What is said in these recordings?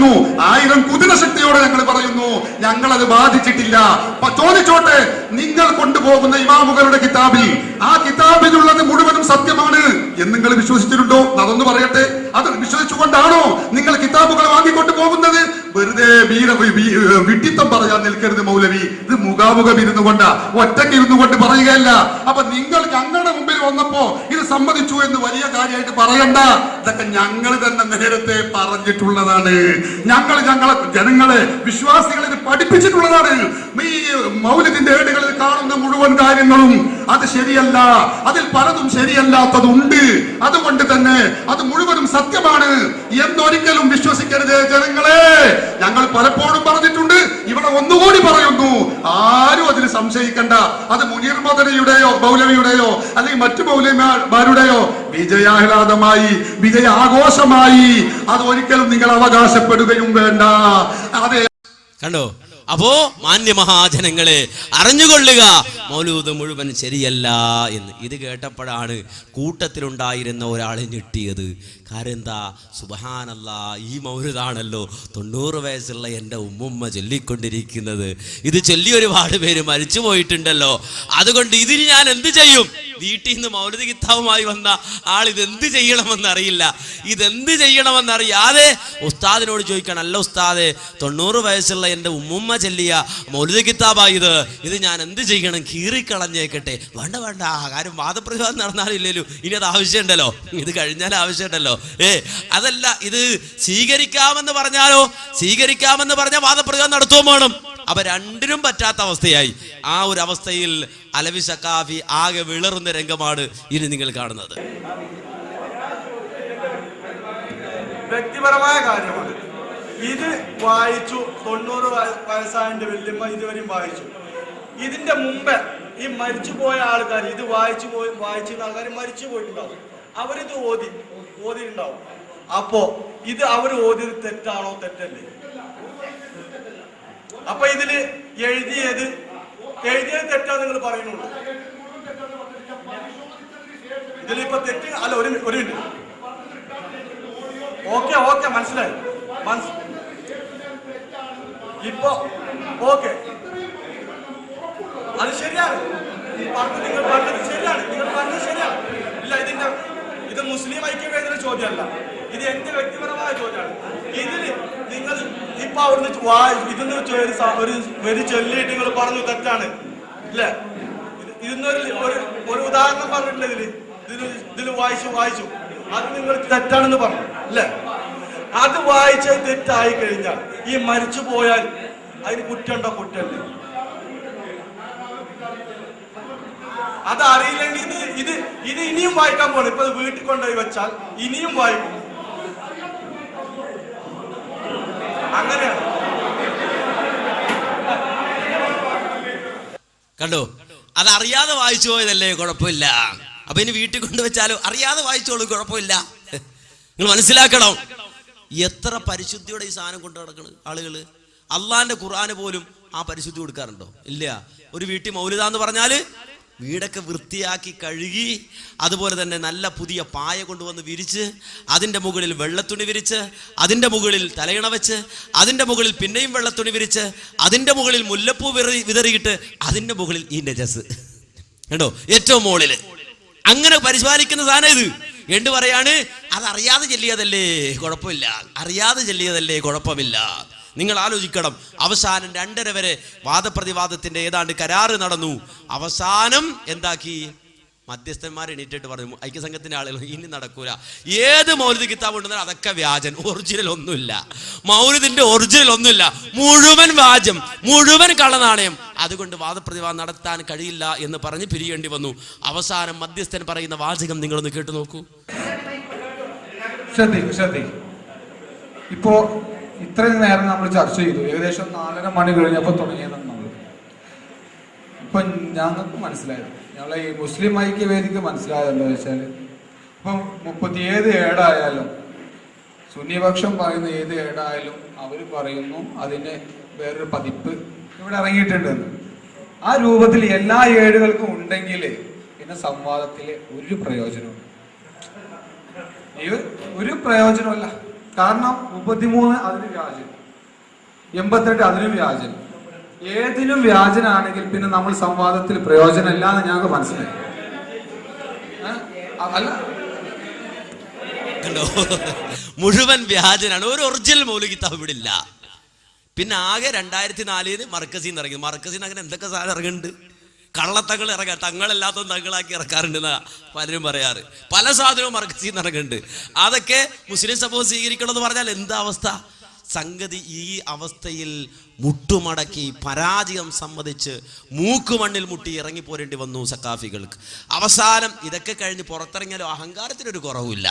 പറയുന്നു, ആയിരം കുതിര ശക്തിയോടെ ഞങ്ങൾ പറയുന്നു ഞങ്ങൾ അത് ബാധിച്ചിട്ടില്ല ചോദിച്ചോട്ടെ നിങ്ങൾ കൊണ്ടുപോകുന്ന ഇമാമുകളുടെ കിതാബിൽ ആ കിതാബിലുള്ളത് മുഴുവനും സത്യമാണ് എന്ന് നിങ്ങൾ വിശ്വസിച്ചിട്ടുണ്ടോ? അതൊന്ന് പറയട്ടെ. അത് വിശ്വസിച്ചുകൊണ്ടാണോ നിങ്ങൾ കിതാബുകൾ വാങ്ങിക്കൊണ്ട് പോകുന്നത്? വെറുതെ വീര വിട്ടിത്തം പറയാൻ നിൽക്കരുത് മൗലവി. ഇത് മുഖാമുഖം ഇരുന്നു കൊണ്ട ഒറ്റയ്ക്ക് ഇരുന്നു കൊണ്ട് പറയുകയല്ല. അപ്പൊ നിങ്ങൾ ഞങ്ങളുടെ മുമ്പിൽ വന്നപ്പോ ഇത് സമ്മതിച്ചു എന്ന് വലിയ കാര്യമായിട്ട് പറയണ്ട. ഇതൊക്കെ ഞങ്ങൾ തന്നെ നേരത്തെ പറഞ്ഞിട്ടുള്ളതാണ്. ഞങ്ങൾ ഞങ്ങളെ ജനങ്ങളെ വിശ്വാസികളെ ഇത് പഠിപ്പിച്ചിട്ടുള്ളതാണ്. ഈ മൗലിദിന്റെ ഏടുകളിൽ കാണുന്ന മുഴുവൻ കാര്യങ്ങളും അത് ശരിയല്ല. അതിൽ പലതും ശരിയല്ലാത്തതുണ്ട്. അതുകൊണ്ട് തന്നെ അത് മുഴുവനും സത്യമാണ്. എന്നൊരിക്കലും വിശ്വസിക്കരുത് ജനങ്ങളെ. ഞങ്ങൾ പലപ്പോഴും പറഞ്ഞിട്ടുണ്ട് ഇവിടെ ഒന്നുകൂടി പറയുന്നു. ആരും അതിൽ സംശയിക്കണ്ട. അത് മുനീർ മദനയുടെയോ മൗലവിയുടെയോ അല്ലെങ്കിൽ മറ്റു മൗലിമാരുടെയോ വിജയാഹ്ലാദമായി വിജയ ആഘോഷമായി അത് ഒരിക്കലും നിങ്ങൾ അവകാശപ്പെടുകയും വേണ്ട. അതെ കണ്ടോ? അപ്പോ മാന്യ മഹാജനങ്ങളെ അറിഞ്ഞുകൊള്ളുക. മൗലൂദ് മുഴുവൻ ശരിയല്ല എന്ന്. ഇത് കേട്ടപ്പോഴാണ് കൂട്ടത്തിലുണ്ടായിരുന്ന ഒരാളെ ഞെട്ടിയത്. കാരണം എന്താ സുബഹാനല്ല ഈ മൗലുദാണല്ലോ തൊണ്ണൂറ് വയസ്സുള്ള എന്റെ ഉമ്മുമ്മ ചൊല്ലിക്കൊണ്ടിരിക്കുന്നത്. ഇത് ചൊല്ലി ഒരുപാട് പേര് മരിച്ചു പോയിട്ടുണ്ടല്ലോ. അതുകൊണ്ട് ഇതിന് ഞാൻ എന്ത് ചെയ്യും? വീട്ടിൽ നിന്ന് മൗലതി കിതാവുമായി വന്ന ആൾ ഇതെന്ത് ചെയ്യണമെന്നറിയില്ല. ഇതെന്ത് ചെയ്യണമെന്നറിയാതെ ഉസ്താദിനോട് ചോദിക്കണം അല്ല ഉസ്താദെ തൊണ്ണൂറ് വയസ്സുള്ള എന്റെ ഉമ്മുമ്മ ചെല്ലിയ മൗലിക കിതാബാ ഇത് ഞാൻ എന്ത് ചെയ്യണം? കീറിക്കളഞ്ഞേക്കട്ടെ. വേണ്ട വേണ്ട. കാര്യം വാദപ്രതിവാദം നടന്നാലില്ലല്ലോ ഇനി അത് ആവശ്യമുണ്ടല്ലോ. ഇത് കഴിഞ്ഞാൽ ആവശ്യമുണ്ടല്ലോ. ഏ അതല്ല ഇത് സ്വീകരിക്കാമെന്ന് പറഞ്ഞാലോ? സ്വീകരിക്കാമെന്ന് പറഞ്ഞ വാദപ്രതിവാദം നടത്തുകയും വേണം. അപ്പൊ രണ്ടിനും പറ്റാത്ത അവസ്ഥയായി. ആ ഒരു അവസ്ഥയിൽ അലവി സക്കാഫി ആകെ വിളറുന്ന രംഗമാണ് ഇനി നിങ്ങൾ കാണുന്നത്. വ്യക്തിപരമായ കാര്യമാണ്. ഇത് വായിച്ചു തൊണ്ണൂറ് വയസ്സായന്റെ വല്യമ്മ ഇതുവരെയും വായിച്ചു. ഇതിന്റെ മുമ്പേ ഈ മരിച്ചു പോയ ആൾക്കാർ ഇത് വായിച്ചു പോയി വായിച്ചിരുന്ന ആൾക്കാർ മരിച്ചു പോയിട്ടുണ്ടാവും. അവരിത് ഓതി ഓതിയിട്ടുണ്ടാവും. അപ്പോ ഇത് അവർ ഓതിയത് തെറ്റാണോ തെറ്റല്ലേ? അപ്പൊ ഇതിൽ എഴുതിയത് എഴുതിയത് തെറ്റാ നിങ്ങൾ പറയുന്നുള്ളൂ. ഇതിലിപ്പോ തെറ്റ് അല്ല ഒരു ഒരു മിനിറ്റ്. ഓക്കെ ഓക്കെ മനസ്സിലായി. മനസ് ഇപ്പൊ ഓക്കെ. അത് ശരിയാണ്. ഈ പറഞ്ഞത് നിങ്ങൾ പറഞ്ഞത് ശരിയാണ്. നിങ്ങൾ പറഞ്ഞത് ശരിയാണ്. ഇല്ല ഇതിന്റെ ഇത് മുസ്ലിം ഐക്യവേദിയുടെ ചോദ്യമല്ല. ഇത് എന്റെ വ്യക്തിപരമായ ചോദ്യമാണ്. ഇതിൽ നിങ്ങൾ ഇപ്പൊ അവിടുന്ന് ഇതിന്ന് ഒരു ഒരു ചൊല്ലിയിട്ട് നിങ്ങൾ പറഞ്ഞു തെറ്റാണ്. ഇല്ലേ? ഇത് ഇതിന്നൊരു ഒരു ഒരു ഉദാഹരണം പറഞ്ഞിട്ടില്ല ഇതിൽ? ഇതിൽ ഇതിൽ വായിച്ചു വായിച്ചു. അത് നിങ്ങൾ തെറ്റാണെന്ന് പറഞ്ഞു. അല്ലേ അത് വായിച്ചത് തെറ്റായി കഴിഞ്ഞാൽ ഈ മരിച്ചു പോയാൽ അതിന് കുറ്റണ്ടോ കുറ്റല്ല. അത് അറിയില്ലെങ്കിൽ ഇത് ഇത് ഇത് ഇനിയും വായിക്കാൻ പോകണം ഇപ്പൊ വീട്ടിൽ കൊണ്ടുപോയി വെച്ചാൽ ഇനിയും വായിക്കും. അങ്ങനെയാണ്. കണ്ടോ? അത് അറിയാതെ വായിച്ചു പോയതല്ലേ കുഴപ്പമില്ല. അപ്പൊ ഇനി വീട്ടിൽ കൊണ്ടുവച്ചാലോ അറിയാതെ വായിച്ചോളൂ കുഴപ്പമില്ല. നിങ്ങൾ മനസ്സിലാക്കണം. എത്ര പരിശുദ്ധിയോടെ ഈ സാധനം കൊണ്ടു നടക്കണ് ആളുകൾ അള്ളാന്റെ ഖുർആന് പോലും ആ പരിശുദ്ധി കൊടുക്കാറുണ്ടോ? ഇല്ല. ഒരു വീട്ടിൽ മൗലിത എന്ന് പറഞ്ഞാൽ വീടൊക്കെ വൃത്തിയാക്കി കഴുകി അതുപോലെ തന്നെ നല്ല പുതിയ പായ കൊണ്ടുവന്ന് വിരിച്ച് അതിന്റെ മുകളിൽ വെള്ളത്തുണി വിരിച്ച് അതിന്റെ മുകളിൽ തലയിണ വെച്ച് അതിന്റെ മുകളിൽ പിന്നെയും വെള്ളത്തുണി വിരിച്ച് അതിന്റെ മുകളിൽ മുല്ലപ്പൂ വിറി വിതറിയിട്ട് അതിന്റെ മുകളിൽ ഈ നജസ്. കണ്ടോ? ഏറ്റവും മുകളിൽ അങ്ങനെ പരിപാലിക്കുന്ന സാധനം ഇത്. എന്ത് പറയാണ്? അത് അറിയാതെ ചെല്ലിയതല്ലേ? കുഴപ്പമില്ല. അറിയാതെ ചെല്ലിയതല്ലേ? കുഴപ്പമില്ല. നിങ്ങൾ ആലോചിക്കണം. അവസാനം രണ്ടര വരെ വാദപ്രതിവാദത്തിന്റെ ഏതാണ്ട് കരാറ് നടന്നു. അവസാനം എന്താക്കി? മധ്യസ്ഥന്മാർ എണീറ്റിട്ട് പറഞ്ഞു ഐക്യസംഘത്തിന്റെ ആളുകൾ ഇനി നടക്കൂല. ഏത് മൗലിക കിതാബ് ഉണ്ടെന്നാൽ അതൊക്കെ വ്യാജൻ ഒറിജിനൽ ഒന്നുമില്ല. മൗലിദിന്റെ ഒറിജിനൽ ഒന്നുമില്ല. മുഴുവൻ വ്യാജം മുഴുവൻ കള്ളനാണയം. അതുകൊണ്ട് വാദപ്രതിവാദം നടത്താൻ കഴിയില്ല എന്ന് പറഞ്ഞ് പിരിയേണ്ടി വന്നു. അവസാനം മധ്യസ്ഥൻ പറയുന്ന വാചകം നിങ്ങളൊന്ന് കേട്ടു നോക്കൂ. ഇപ്പോ ഇത്രയും നേരം നമ്മൾ ചർച്ച ചെയ്തു. ഏകദേശം നാലര മണി കഴിഞ്ഞപ്പോൾ തുടങ്ങിയതാണ് നമ്മൾ. ഇപ്പൊ ഞങ്ങൾക്ക് മനസ്സിലായത്. ഞങ്ങളെ ഈ മുസ്ലിം ഐക്യവേദിക്ക് മനസ്സിലായതെന്ന് വെച്ചാൽ ഇപ്പം മുപ്പത്തി ഏത് ഏടായാലും സുന്നിപക്ഷം പറയുന്ന ഏത് ഏടായാലും അവർ പറയുന്നു അതിന് വേറൊരു പതിപ്പ് ഇവിടെ ഇറങ്ങിയിട്ടുണ്ടെന്ന്. ആ രൂപത്തിൽ എല്ലാ ഏടുകൾക്കും ഉണ്ടെങ്കിൽ പിന്നെ സംവാദത്തിൽ ഒരു പ്രയോജനവും ഒരു പ്രയോജനമല്ല കാരണം മുപ്പത്തിമൂന്ന് അതിന് വ്യാജൻ എൺപത്തെട്ട് അതിനും വ്യാജൻ ഏതിനും വ്യാജനാണെങ്കിൽ പിന്നെ നമ്മൾ സംവാദത്തിൽ പ്രയോജനമില്ല എന്ന് ഞങ്ങൾക്ക് മനസ്സിലായി. അല്ല. മുഴുവൻ വ്യാജനാണ്. ഒരു ഒറിജിനൽ മൗലിക കിതാബ് ഇവിടെ ഇല്ല. പിന്നെ ആകെ രണ്ടായിരത്തി നാലിന് മർക്കസിൽ ഇറങ്ങി മർക്കസിൽ അങ്ങനെ എന്തൊക്കെ സാധനം ഇറങ്ങുന്നുണ്ട്? കള്ളത്തങ്ങൾ ഇറങ്ങാം തങ്ങളല്ലാത്ത തങ്ങളാക്കി ഇറക്കാറുണ്ട് എന്നാ പലരും പറയാറ്. പല സാധനവും മർക്കസിൽ ഇറങ്ങുന്നുണ്ട്. അതൊക്കെ മുസ്ലിം സമൂഹം സ്വീകരിക്കണം എന്ന് പറഞ്ഞാൽ എന്താ അവസ്ഥ? സംഗതി ഈ അവസ്ഥയിൽ മുട്ടുമടക്കി പരാജയം സമ്മതിച്ച് മൂക്കുമണ്ണിൽ മുട്ടി ഇറങ്ങി പോരേണ്ടി വന്നു സക്കാഫികൾക്ക് അവസാനം ഇതൊക്കെ കഴിഞ്ഞ് പുറത്തിറങ്ങിയാലും അഹങ്കാരത്തിനൊരു കുറവില്ല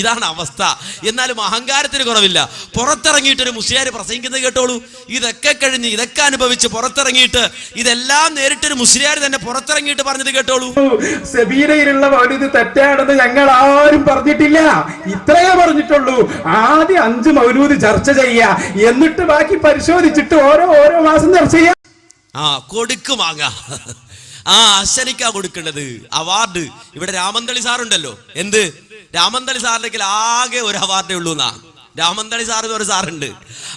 ഇതാണ് അവസ്ഥ. എന്നാലും അഹങ്കാരത്തിന് കുറവില്ല. പുറത്തിറങ്ങിയിട്ട് ഒരു മുസ്ലിയാർ പ്രസംഗിക്കുന്നത് കേട്ടോളൂ. ഇതൊക്കെ കഴിഞ്ഞ് ഇതൊക്കെ അനുഭവിച്ച് പുറത്തിറങ്ങിയിട്ട് ഇതെല്ലാം നേരിട്ടൊരു മുസ്ലിയാർ തന്നെ പുറത്തിറങ്ങിയിട്ട് പറഞ്ഞത് കേട്ടോളൂ. സെബീനയിലുള്ള മൗലിദ് തെറ്റാണെന്ന് ഞങ്ങൾ ആരും പറഞ്ഞിട്ടില്ല. ഇത്രയേ പറഞ്ഞിട്ടുള്ളൂ. ആദ്യം അഞ്ച് മൗലൂദ് ചർച്ച ചെയ്യുക എന്നിട്ട് ബാക്കി പരിശോധിച്ചിട്ട് ഓരോ ഓരോ മാസം ചർച്ച ചെയ്യാം. ആ കൊടുക്ക് വാങ്ങ ആ അശ്വനിക്കാ കൊടുക്കേണ്ടത് അവാർഡ്. ഇവിടെ രാമന്തളി സാറുണ്ടല്ലോ. എന്ത്? രാമന്തളി സാറിന്റെ കയ്യിൽ ആകെ ഒരു അവാർഡേ ഉള്ളൂ എന്നാ. രാമന്തളി സാർ എന്ന് ഒരു സാറുണ്ട്.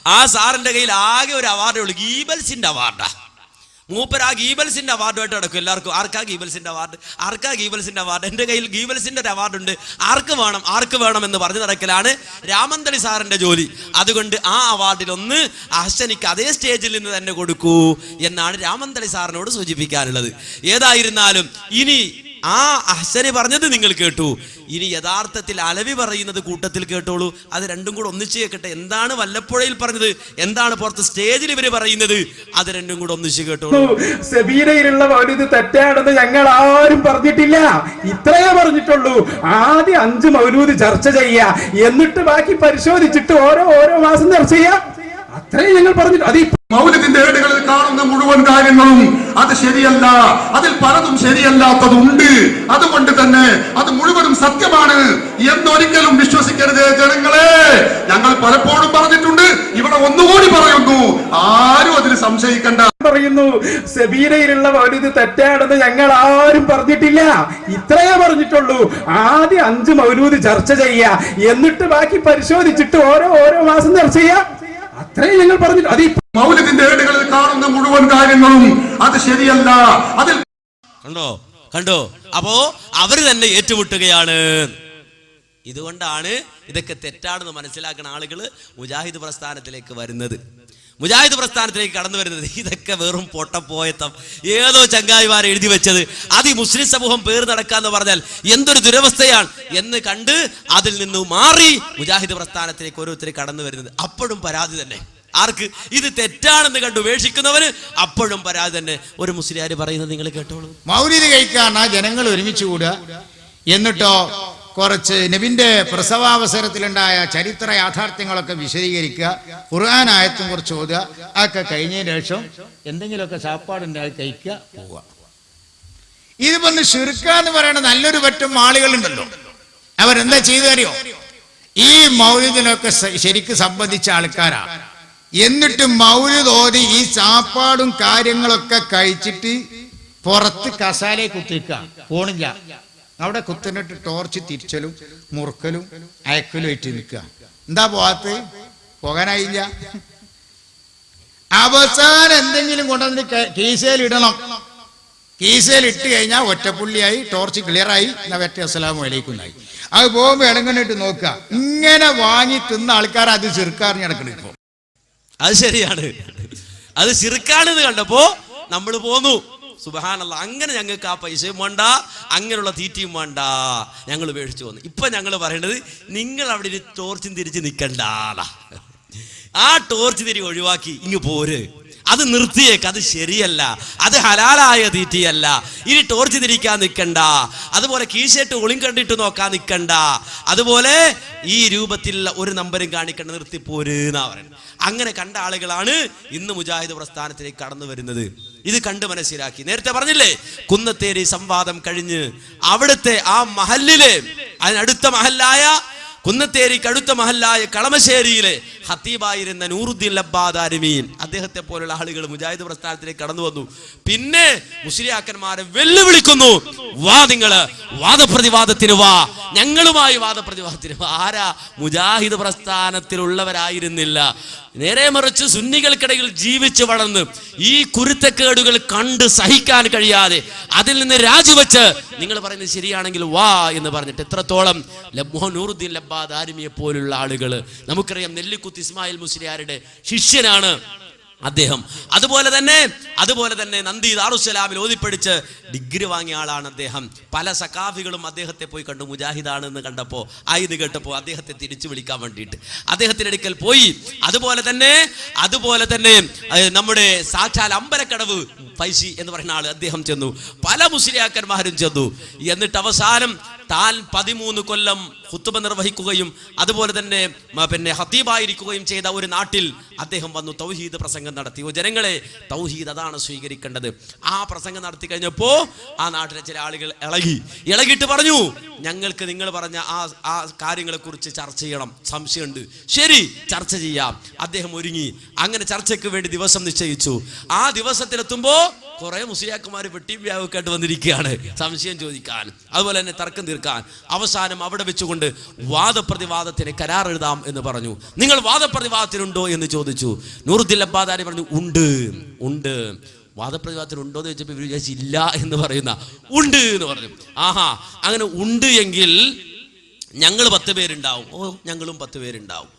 ആ സാറിന്റെ കയ്യിൽ ആകെ ഒരു അവാർഡേ ഉള്ളൂ. ഗീബൽസിന്റെ അവാർഡാ. മൂപ്പർ ആ ഗീബൽസിന്റെ അവാർഡുമായിട്ട് നടക്കും. എല്ലാവർക്കും ആർക്കാ ഗീബൽസിന്റെ അവാർഡ്? ആർക്കാ ഗീബൽസിന്റെ അവാർഡ്? എന്റെ കയ്യിൽ ഗീബൽസിന്റെ ഒരു അവാർഡുണ്ട്. ആർക്ക് വേണം? ആർക്ക് വേണം എന്ന് പറഞ്ഞു നടക്കലാണ് രാമന്തളി സാറിന്റെ ജോലി. അതുകൊണ്ട് ആ അവാർഡിൽ ഒന്ന് അഹ്സനിക്ക് അതേ സ്റ്റേജിൽ നിന്ന് തന്നെ കൊടുക്കൂ എന്നാണ് രാമന്തളി സാറിനോട് സൂചിപ്പിക്കാനുള്ളത്. ഏതായിരുന്നാലും ഇനി ആ അഹ്സനെ പറഞ്ഞത് നിങ്ങൾ കേട്ടു. ഇനി യഥാർത്ഥത്തിൽ അലവി പറയുന്നത് കൂട്ടത്തിൽ കേട്ടോളൂ. അത് രണ്ടും കൂടെ ഒന്നിച്ച് കേൾക്കട്ടെ എന്താണ് വല്ലപ്പുഴയിൽ പറഞ്ഞത്? എന്താണ് പുറത്ത് സ്റ്റേജിൽ ഇവർ പറയുന്നത്? അത് രണ്ടും കൂടെ ഒന്നിച്ച് കേട്ടോളൂ. സെബീനയിലുള്ള മൗലിദ് തെറ്റാണെന്ന് ഞങ്ങൾ ആരും പറഞ്ഞിട്ടില്ല. ഇത്രയേ പറഞ്ഞിട്ടുള്ളൂ. ആദ്യം അഞ്ച് മൗലൂദ് ചർച്ച ചെയ്യാ. എന്നിട്ട് ബാക്കി പരിശോധിച്ചിട്ട് ഓരോ ഓരോ മാസം ചർച്ച ചെയ്യാം. അത്രയും ഞങ്ങൾ പറഞ്ഞിട്ട് അത് മൗലിദിന്റെ ഏടുകളിൽ കാണുന്ന മുഴുവൻ കാര്യങ്ങളും അത് ശരിയല്ല. അതിൽ പലതും ശരിയല്ലാത്തതുണ്ട്. അതുകൊണ്ട് തന്നെ അത് മുഴുവനും സത്യമാണ് എന്നൊരിക്കലും വിശ്വസിക്കരുത് ജനങ്ങളെ. ഞങ്ങൾ പലപ്പോഴും പറഞ്ഞിട്ടുണ്ട് ഇവിടെ ഒന്നുകൂടി പറയുന്നു. ആരും അതിൽ സംശയിക്കണ്ട. പറയുന്നു സെബീനയിലുള്ള മൗലിദ് തെറ്റാണെന്ന് ഞങ്ങൾ ആരും പറഞ്ഞിട്ടില്ല. ഇത്രയേ പറഞ്ഞിട്ടുള്ളൂ. ആദ്യം അഞ്ച് മൗലൂദ് ചർച്ച ചെയ്യ എന്നിട്ട് ബാക്കി പരിശോധിച്ചിട്ട് ഓരോ ഓരോ മാസം ചർച്ച ചെയ്യാം അത്രേ ഞങ്ങൾ പറഞ്ഞിട്ട് അത് മൗലിദിന്റെ ഏടുകളിൽ കാണുന്ന മുഴുവൻ കാര്യങ്ങളും അത് ശരിയല്ല. അതിൽ കണ്ടോ? കണ്ടോ? അപ്പോ അവർ തന്നെ ഏറ്റുമുട്ടുകയാണ്. ഇതുകൊണ്ടാണ് ഇതൊക്കെ തെറ്റാണെന്ന് മനസ്സിലാക്കുന്ന ആളുകൾ മുജാഹിദ് പ്രസ്ഥാനത്തിലേക്ക് വരുന്നത്. മുജാഹിദ് പ്രസ്ഥാനത്തിലേക്ക് കടന്നു വരുന്നത് ഇതൊക്കെ വെറും പൊട്ടപ്പോയത്തം. ഏതോ ചങ്ങായിമാർ എഴുതി വെച്ചത് അത് ഈ മുസ്ലിം സമൂഹം പേർ നടക്കാന്ന് പറഞ്ഞാൽ എന്തൊരു ദുരവസ്ഥയാണ് എന്ന് കണ്ട് അതിൽ നിന്ന് മാറി മുജാഹിദ് പ്രസ്ഥാനത്തിലേക്ക് ഓരോരുത്തർ കടന്നു വരുന്നത്. അപ്പോഴും പരാതി തന്നെ. ആർക്ക്? ഇത് തെറ്റാണെന്ന് കണ്ട് ഉപേക്ഷിക്കുന്നവന് അപ്പോഴും പരാതി തന്നെ. ഒരു മുസ്ലിയാർ പറയുന്നത് നിങ്ങൾ കേട്ടോളൂ. മൗലിദ് കഴിക്കാണ് ജനങ്ങൾ ഒരുമിച്ച് കൂടുക. എന്നിട്ടോ കുറച്ച് നബിന്റെ പ്രസവാവസരത്തിലുണ്ടായ ചരിത്ര യാഥാർത്ഥ്യങ്ങളൊക്കെ വിശദീകരിക്കുക ഖുർആൻ ആയത്തും കുറച്ച് ഓതുക അതൊക്കെ കഴിഞ്ഞതിന് ശേഷം എന്തെങ്കിലുമൊക്കെ സാപ്പാടുണ്ടായി കഴിക്കുക പോവുക. ഇത് വന്ന് ഷിർക്ക എന്ന് പറയുന്ന നല്ലൊരു പറ്റം ആളുകളുണ്ടല്ലോ. അവരെന്താ ചെയ്തറിയോ ഈ മൗലിദിനൊക്കെ ശരിക്ക് സംബന്ധിച്ച ആൾക്കാരാ. എന്നിട്ട് മൗലിദ് ഓതി ഈ സാപ്പാടും കാര്യങ്ങളൊക്കെ കഴിച്ചിട്ട് പുറത്ത് കസാലയെ കുത്തിക്കുക പോണില്ല. അവിടെ കുത്തനിട്ട് ടോർച്ച് തിരിച്ചലും മുറുക്കലും അയക്കലും ആയിട്ട് നിൽക്കുക. എന്താ പോകാത്ത പോകാനായില്ല. അവസാനം എന്തെങ്കിലും കൊണ്ടുവന്നിട്ട് കീശയിൽ ഇടണം. കീശയിൽ ഇട്ട് കഴിഞ്ഞാൽ ഒറ്റപ്പുള്ളിയായി ടോർച്ച് ക്ലിയറായി എന്നാ വെറ്റ അസ്സലാമു അലൈക്കുന്നായി അത് പോകുമ്പോൾ ഇടങ്ങനിട്ട് നോക്കുക. ഇങ്ങനെ വാങ്ങി തിന്ന ആൾക്കാർ അത് ചെറുക്കാറിഞ്ഞ് നടക്കണം ഇപ്പൊ. അത് ശരിയാണ്. അത് ചെറുക്കാണെന്ന് കണ്ടപ്പോ നമ്മൾ പോന്നു. സുബഹാനല്ല അങ്ങനെ ഞങ്ങൾക്ക് ആ പൈസയും വേണ്ട അങ്ങനെയുള്ള തീറ്റയും വേണ്ട. ഞങ്ങൾ ഉപേക്ഷിച്ചു വന്നു. ഇപ്പൊ ഞങ്ങൾ പറയേണ്ടത് നിങ്ങൾ അവിടെ ഒരു ടോർച്ചും തിരിച്ച് നിൽക്കണ്ടാളാ ആ ടോർച്ച് തിരി ഒഴിവാക്കി ഇങ്ങ് പോര്. അത് നിർത്തിയേക്ക് അത് ശരിയല്ല. അത് ഹലാലായ തീറ്റിയല്ല. ഇനി ടോർച്ച് തിരിക്കാൻ നിൽക്കണ്ട അതുപോലെ കീശയിട്ട് ഒളിം കണ്ടിട്ട് നോക്കാൻ നിൽക്കണ്ട അതുപോലെ ഈ രൂപത്തിലുള്ള ഒരു നമ്പരും കാണിക്കണ്ട നിർത്തിപ്പോര് എന്നാ പറയുന്നത്. അങ്ങനെ കണ്ട ആളുകളാണ് ഇന്ന് മുജാഹിദ് പ്രസ്ഥാനത്തിലേക്ക് കടന്നു വരുന്നത്. ഇത് കണ്ട് മനസ്സിലാക്കി. നേരത്തെ പറഞ്ഞില്ലേ കുന്നത്തേരി സംവാദം കഴിഞ്ഞ് അവിടുത്തെ ആ മഹല്ലിലെ അതിനടുത്ത മഹല്ലായ കുന്നത്തേരിക്ക് അടുത്ത മഹല്ലായ കളമശ്ശേരിയിലെ ഹത്തീബായിരുന്ന നൂറുദ്ദീൻ ലബ്ബാദാരിമീൻ അദ്ദേഹത്തെ പോലുള്ള ആളുകൾ മുജാഹിദ് പ്രസ്ഥാനത്തിലേക്ക് കടന്നു വന്നു. പിന്നെ മുസ്ലിയാക്കന്മാരെ വെല്ലുവിളിക്കുന്നു. വാ നിങ്ങൾ വാദപ്രതിവാദത്തിന് വാ. ഞങ്ങളുമായി വാദപ്രതിവാദത്തിന് ആരാ മുജാഹിദ് പ്രസ്ഥാനത്തിലുള്ളവരായിരുന്നില്ല. നേരെ മറിച്ച് സുന്നികൾക്കിടയിൽ ജീവിച്ച് വളർന്ന് ഈ കുരുത്തക്കേടുകൾ കണ്ട് സഹിക്കാൻ കഴിയാതെ അതിൽ നിന്ന് രാജിവെച്ച് നിങ്ങൾ പറയുന്നത് ശരിയാണെങ്കിൽ വാ എന്ന് പറഞ്ഞിട്ട് എത്രത്തോളം ലബ്ബോ നൂറുദ്ദീൻ ലബ്ബാദ് ആരിമിയെ പോലുള്ള ആളുകൾ നമുക്കറിയാം നെല്ലിക്കുത്ത് ഇസ്മായിൽ മുസ്ലിയാരുടെ ശിഷ്യനാണ്. അദ്ദേഹം. അതുപോലെ തന്നെ അതുപോലെ തന്നെ നന്ദി ദാറുസലാമിൽ ഓതിപ്പടിച്ച് ഡിഗ്രി വാങ്ങിയ ആളാണ് അദ്ദേഹം. പല സഖാഫികളും അദ്ദേഹത്തെ പോയി കണ്ടു മുജാഹിദാണെന്ന് കണ്ടപ്പോൾ ആയത് കേട്ടപ്പോൾ അദ്ദേഹത്തെ തിരിച്ചു വിളിക്കാൻ വേണ്ടിയിട്ട്. അദ്ദേഹത്തിന്റെ അടുക്കൽ പോയി. അതുപോലെ തന്നെ അതുപോലെ തന്നെ നമ്മുടെ സാക്ഷാൽ അമ്പലക്കടവ് പൈസി എന്ന് പറയുന്ന ആൾ അദ്ദേഹം ചെന്നു. പല മുസ്ലിയാക്കന്മാരും ചെന്നു. എന്നിട്ട് അവസാനം താൻ പതിമൂന്ന് കൊല്ലം ഹുത്തുബ നിർവഹിക്കുകയും അതുപോലെ തന്നെ പിന്നെ ഹത്തീബായിരിക്കുകയും ചെയ്ത ഒരു നാട്ടിൽ അദ്ദേഹം വന്നു തൗഹീദ് പ്രസംഗം നടത്തി ഓ ജനങ്ങളെ തൗഹീദ് അതാണ് സ്വീകരിക്കേണ്ടത്. ആ പ്രസംഗം നടത്തി കഴിഞ്ഞപ്പോൾ ആ നാട്ടിലെ ചില ആളുകൾ ഇളകി. ഇളകിയിട്ട് പറഞ്ഞു ഞങ്ങൾക്ക് നിങ്ങൾ പറഞ്ഞ ആ ആ കാര്യങ്ങളെ കുറിച്ച് ചർച്ച ചെയ്യണം. സംശയമുണ്ട്. ശരി ചർച്ച ചെയ്യാം. അദ്ദേഹം ഒരുങ്ങി. അങ്ങനെ ചർച്ചയ്ക്ക് വേണ്ടി ദിവസം നിശ്ചയിച്ചു. ആ ദിവസത്തിലെത്തുമ്പോൾ കുറെ മുസ്ലിയാക്കുമാർ വെട്ടിയും വ്യാവക്കായിട്ട് വന്നിരിക്കുകയാണ്. സംശയം ചോദിക്കാൻ. അതുപോലെ തന്നെ തർക്കം തീർക്കാൻ. അവസാനം അവിടെ വെച്ചുകൊണ്ട് വാദപ്രതിവാദത്തിന് കരാർ എഴുതാം എന്ന് പറഞ്ഞു. നിങ്ങൾ വാദപ്രതിവാദത്തിനുണ്ടോ എന്ന് ചോദിച്ചു. നൂറുദ്ദിൻ അബ്ബാദാരി പറഞ്ഞു ഉണ്ട് ഉണ്ട്. വാദപ്രതിവാദത്തിന് ഉണ്ടോ എന്ന് ചോദിച്ചപ്പോൾ ഇവർ വിചാരിച്ചു ഇല്ല എന്ന് പറയുന്ന ഉണ്ട് എന്ന് പറഞ്ഞു. ആഹാ അങ്ങനെ ഉണ്ട് എങ്കിൽ ഞങ്ങൾ പത്ത് പേരുണ്ടാവും. ഓ ഞങ്ങളും പത്ത് പേരുണ്ടാവും.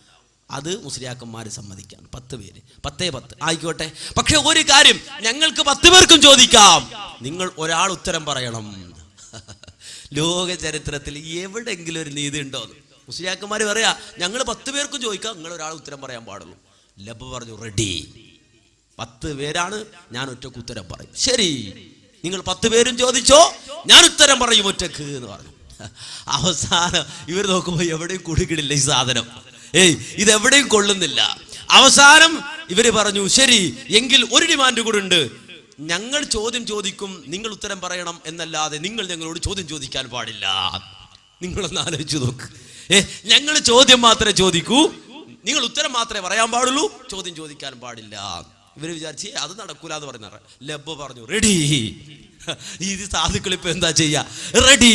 അത് മുസ്ലിയാക്കന്മാർ സമ്മതിക്കാം പത്ത് പേര്. പത്തേ പത്ത്. ആയിക്കോട്ടെ. പക്ഷെ ഒരു കാര്യം ഞങ്ങൾക്ക് പത്ത് പേർക്കും ചോദിക്കാം. നിങ്ങൾ ഒരാൾ ഉത്തരം പറയണം. ലോക ചരിത്രത്തിൽ എവിടെങ്കിലും ഒരു നീതി ഉണ്ടോ മുസ്ലിയാക്കന്മാർ പറയാ ഞങ്ങൾ പത്ത് പേർക്കും ചോദിക്കാം. നിങ്ങൾ ഒരാൾ ഉത്തരം പറയാൻ പാടുള്ളൂ. ലബ് പറഞ്ഞു റെഡി. പത്ത് പേരാണ്. ഞാൻ ഒറ്റയ്ക്ക് ഉത്തരം പറയും. ശരി. നിങ്ങൾ പത്ത് പേരും ചോദിച്ചോ? ഞാൻ ഉത്തരം പറയും ഒറ്റയ്ക്ക് എന്ന് പറഞ്ഞു. അവസാനം ഇവർ നോക്കുമ്പോൾ എവിടെയും കുടുക്കിടില്ല ഈ സാധനം. ഏയ് ഇത് എവിടെയും കൊള്ളുന്നില്ല. അവസാനം ഇവർ പറഞ്ഞു ശരി എങ്കിൽ ഒരു ഡിമാൻഡ് കൂടെ ഉണ്ട്. ഞങ്ങൾ ചോദ്യം ചോദിക്കും നിങ്ങൾ ഉത്തരം പറയണം എന്നല്ലാതെ നിങ്ങൾ ഞങ്ങളോട് ചോദ്യം ചോദിക്കാൻ പാടില്ല. നിങ്ങളൊന്ന് ആലോചിച്ചു നോക്ക്. ഏ ഞങ്ങൾ ചോദ്യം മാത്രമേ ചോദിക്കൂ. നിങ്ങൾ ഉത്തരം മാത്രമേ പറയാൻ പാടുള്ളൂ ചോദ്യം ചോദിക്കാൻ പാടില്ല. ഇവർ വിചാരിച്ച് അത് നടക്കൂല എന്ന് പറഞ്ഞ ലബ് പറഞ്ഞു റെഡി. ഇത് സാധുക്കൾ ഇപ്പൊ എന്താ ചെയ്യാ? റെഡി.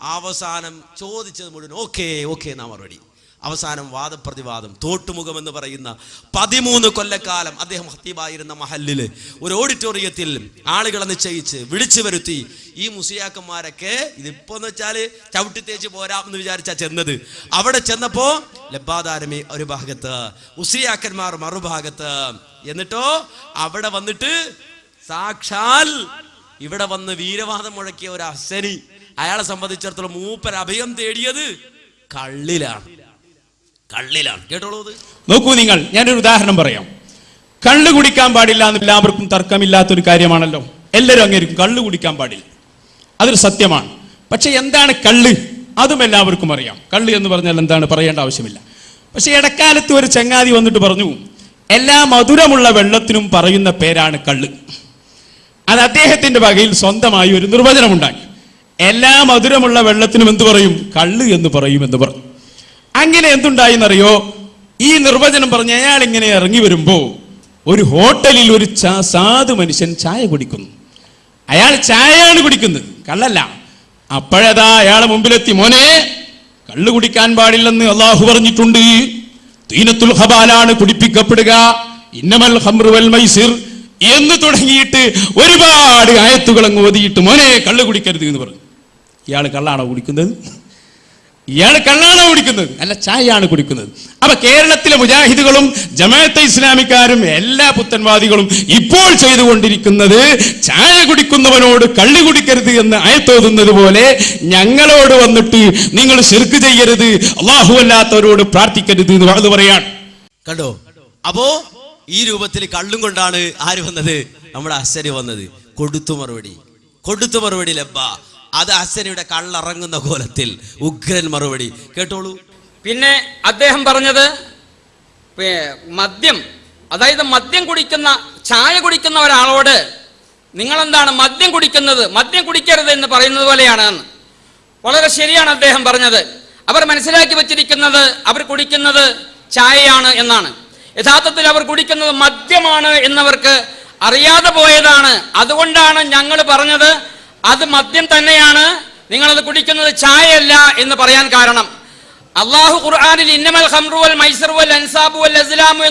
അവസാനം ചോദിച്ചത് മുഴുവൻ ഓക്കെ ഓക്കെ എന്നാ മറുപടി. അവസാനം വാദപ്രതിവാദം തോട്ടുമുഖം എന്ന് പറയുന്ന പതിമൂന്ന് കൊല്ലക്കാലം അദ്ദേഹം ഹത്തീബായിരുന്ന മഹല്ലിൽ ഒരു ഓഡിറ്റോറിയത്തിൽ ആളുകളെ നിശ്ചയിച്ച് വിളിച്ചു വരുത്തി ഈ മുസിയാക്കന്മാരൊക്കെ ഇതിപ്പോ എന്ന് വെച്ചാൽ ചവിട്ടി തേച്ച് പോരാം എന്ന് വിചാരിച്ചാ ചെന്നത്. അവിടെ ചെന്നപ്പോ ലബാദാരമി ഒരു ഭാഗത്ത് മുസ്ലിയാക്കന്മാർ മറുഭാഗത്ത്. എന്നിട്ടോ അവിടെ വന്നിട്ട് സാക്ഷാൽ ഇവിടെ വന്ന് വീരവാദം മുഴക്കിയ ഒരു അസനി അയാളെ സംബന്ധിച്ചിടത്തോളം മൂപ്പർ അഭയം തേടിയത് കള്ളിലാണ്. കള്ളിലാണ്. കേട്ടോളൂ നോക്കൂ നിങ്ങൾ ഞാനൊരു ഉദാഹരണം പറയാം. കള്ള് കുടിക്കാൻ പാടില്ല എന്ന് എല്ലാവർക്കും തർക്കമില്ലാത്തൊരു കാര്യമാണല്ലോ. എല്ലാവരും അങ്ങേരിക്കും കള്ള് കുടിക്കാൻ പാടില്ല. അതൊരു സത്യമാണ്. പക്ഷെ എന്താണ് കള്ള്? അതും എല്ലാവർക്കും അറിയാം. കള്ള് എന്ന് പറഞ്ഞാൽ എന്താണ്? പറയേണ്ട ആവശ്യമില്ല. പക്ഷെ ഇടക്കാലത്ത് ഒരു ചങ്ങാതി വന്നിട്ട് പറഞ്ഞു എല്ലാ മധുരമുള്ള വെള്ളത്തിനും പറയുന്ന പേരാണ് കള്ള്. അത് അദ്ദേഹത്തിന്റെ വകയിൽ സ്വന്തമായി ഒരു നിർവചനമുണ്ടാക്കി. എല്ലാ മധുരമുള്ള വെള്ളത്തിനും എന്ത് പറയും? കള്ള് എന്ന് പറയും എന്ന് പറഞ്ഞു. അങ്ങനെ എന്തുണ്ടായിന്നറിയോ? ഈ നിർവചനം പറഞ്ഞ് അയാൾ ഇങ്ങനെ ഇറങ്ങി വരുമ്പോ ഒരു ഹോട്ടലിൽ ഒരു സാധു മനുഷ്യൻ ചായ കുടിക്കുന്നു. അയാൾ ചായയാണ് കുടിക്കുന്നത് കള്ളല്ല. അപ്പോഴതാ അയാളെ മുമ്പിലെത്തി മോനെ കള്ളു കുടിക്കാൻ പാടില്ലെന്ന് അള്ളാഹു പറഞ്ഞിട്ടുണ്ട്. തീനത്തുൽ ഹബാലാണ് കുടിപ്പിക്കപ്പെടുക. ഇന്നമൽ ഹംറുവൽ മൈസിർ എന്ന് തുടങ്ങിയിട്ട് ഒരുപാട് ആയത്തുകൾ അങ്ങ് ഓതിയിട്ട് മോനെ കള്ളു കുടിക്കരുത് എന്ന് പറഞ്ഞു. ഇയാൾ കള്ളാണോ കുടിക്കുന്നത്? ഇയാൾ കള്ളാണോ കുടിക്കുന്നത്? അല്ല ചായയാണ് കുടിക്കുന്നത്. അപ്പൊ കേരളത്തിലെ മുജാഹിദുകളും ജമാഅത്തെ ഇസ്ലാമിക്കാരും എല്ലാ പുത്തൻവാദികളും ഇപ്പോൾ ചെയ്തുകൊണ്ടിരിക്കുന്നത് ചായ കുടിക്കുന്നവനോട് കള്ളി കുടിക്കരുത് എന്ന് അയത്തോതുന്നത് പോലെ ഞങ്ങളോട് വന്നിട്ട് നിങ്ങൾ ശിർക്ക് ചെയ്യരുത് അള്ളാഹു അല്ലാത്തവരോട് പ്രാർത്ഥിക്കരുത് എന്ന് അത് പറയാണ്. കണ്ടോ? അപ്പോ ഈ രൂപത്തിൽ കള്ളും കൊണ്ടാണ് ആര് വന്നത്? നമ്മുടെ ആശ്ചര്യം വന്നത്. കൊടുത്തു മറുപടി. കൊടുത്തു മറുപടി ലബ്ബ. അത് അച്ഛനയുടെ കള്ളിറങ്ങുന്ന കോലത്തിൽ ഉഗ്രൻ മറുപടി. കേട്ടോളൂ. പിന്നെ അദ്ദേഹം പറഞ്ഞത് മദ്യം അതായത് മദ്യം കുടിക്കുന്ന ചായ കുടിക്കുന്ന ഒരാളോട് നിങ്ങളെന്താണ് മദ്യം കുടിക്കുന്നത്? മദ്യം കുടിക്കരുത് എന്ന് പറയുന്നത് പോലെയാണ്. വളരെ ശരിയാണ് അദ്ദേഹം പറഞ്ഞത്. അവർ മനസ്സിലാക്കി വച്ചിരിക്കുന്നത് അവർ കുടിക്കുന്നത് ചായയാണ് എന്നാണ്. യഥാർത്ഥത്തിൽ അവർ കുടിക്കുന്നത് മദ്യമാണ് എന്നവർക്ക് അറിയാതെ പോയതാണ്. അതുകൊണ്ടാണ് ഞങ്ങൾ പറഞ്ഞത് അത് മദ്യം തന്നെയാണ്. നിങ്ങളത് കുടിക്കുന്നത് ചായയല്ല എന്ന് പറയാൻ കാരണം. അള്ളാഹു ഖുർആാനിൽ ഇന്നമൽ ഹംറുവൽ മൈസറുവൽ അൻസാബുവൽ വൽ അൻസാബു വൽ അസ്ലാമു